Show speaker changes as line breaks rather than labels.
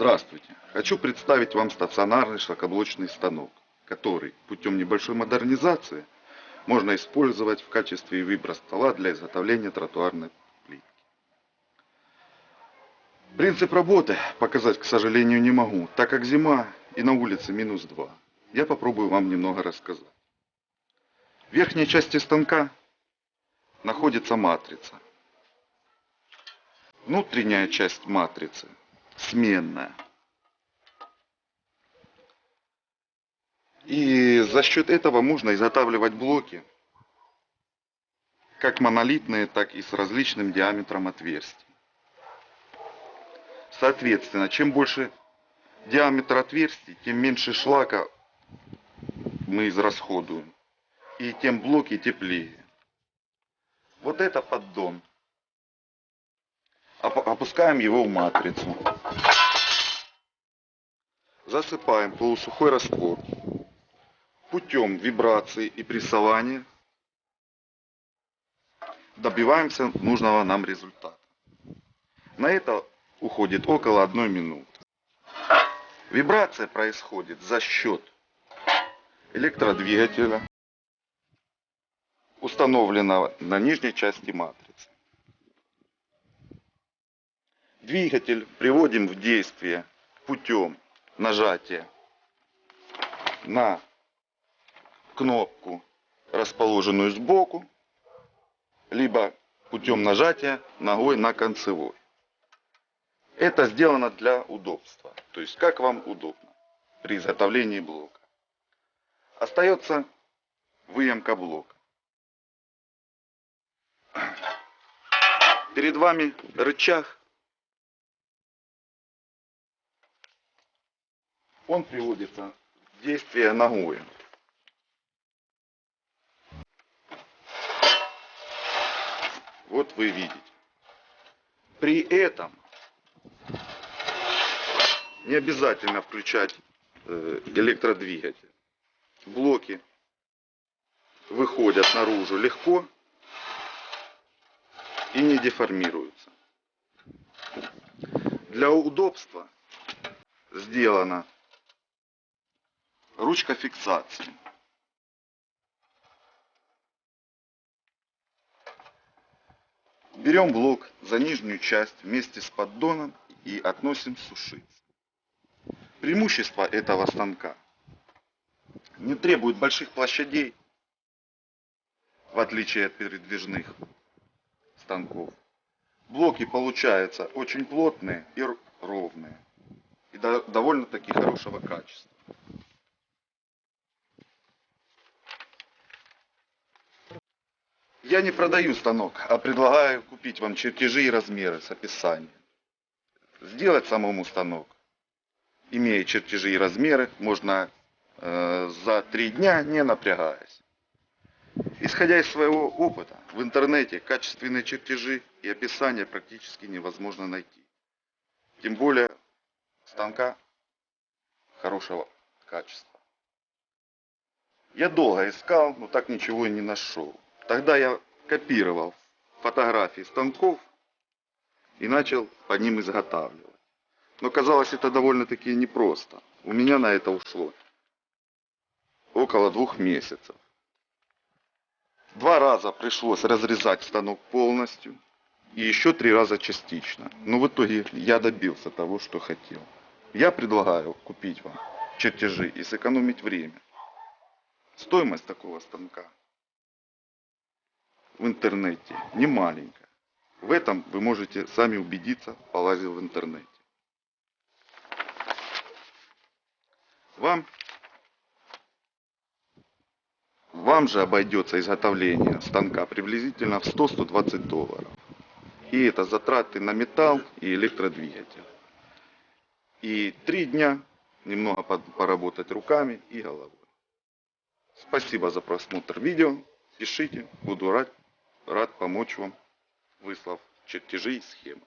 Здравствуйте! Хочу представить вам стационарный шлакоблочный станок, который путем небольшой модернизации можно использовать в качестве выбора стола для изготовления тротуарной плитки. Принцип работы показать, к сожалению, не могу, так как зима и на улице минус 2. Я попробую вам немного рассказать. В верхней части станка находится матрица. Внутренняя часть матрицы сменная. И за счет этого можно изготавливать блоки, как монолитные, так и с различным диаметром отверстий. Соответственно, чем больше диаметр отверстий, тем меньше шлака мы израсходуем. И тем блоки теплее. Вот это поддон. Опускаем его в матрицу. Засыпаем полусухой раствор. Путем вибрации и прессования добиваемся нужного нам результата. На это уходит около одной минуты. Вибрация происходит за счет электродвигателя, установленного на нижней части матрицы. Двигатель приводим в действие путем нажатия на кнопку, расположенную сбоку, либо путем нажатия ногой на концевой. Это сделано для удобства, то есть как вам удобно при изготовлении блока. Остается выемка блока. Перед вами рычаг он приводится в действие ногой. Вот вы видите. При этом не обязательно включать э, электродвигатель. Блоки выходят наружу легко и не деформируются. Для удобства сделано ручка фиксации. Берем блок за нижнюю часть вместе с поддоном и относим сушиться. Преимущество этого станка не требует больших площадей, в отличие от передвижных станков. Блоки получаются очень плотные и ровные. И довольно-таки хорошего качества. Я не продаю станок, а предлагаю купить вам чертежи и размеры с описанием. Сделать самому станок, имея чертежи и размеры, можно э, за три дня, не напрягаясь. Исходя из своего опыта, в интернете качественные чертежи и описания практически невозможно найти. Тем более станка хорошего качества. Я долго искал, но так ничего и не нашел. Тогда я копировал фотографии станков и начал по ним изготавливать. Но казалось это довольно-таки непросто. У меня на это ушло около двух месяцев. Два раза пришлось разрезать станок полностью и еще три раза частично. Но в итоге я добился того, что хотел. Я предлагаю купить вам чертежи и сэкономить время. Стоимость такого станка в интернете не маленькая. В этом вы можете сами убедиться, полазив в интернете. Вам, вам же обойдется изготовление станка приблизительно в 100-120 долларов. И это затраты на металл и электродвигатель. И три дня немного поработать руками и головой. Спасибо за просмотр видео. Пишите, буду рад рад помочь вам, выслав чертежи и схемы.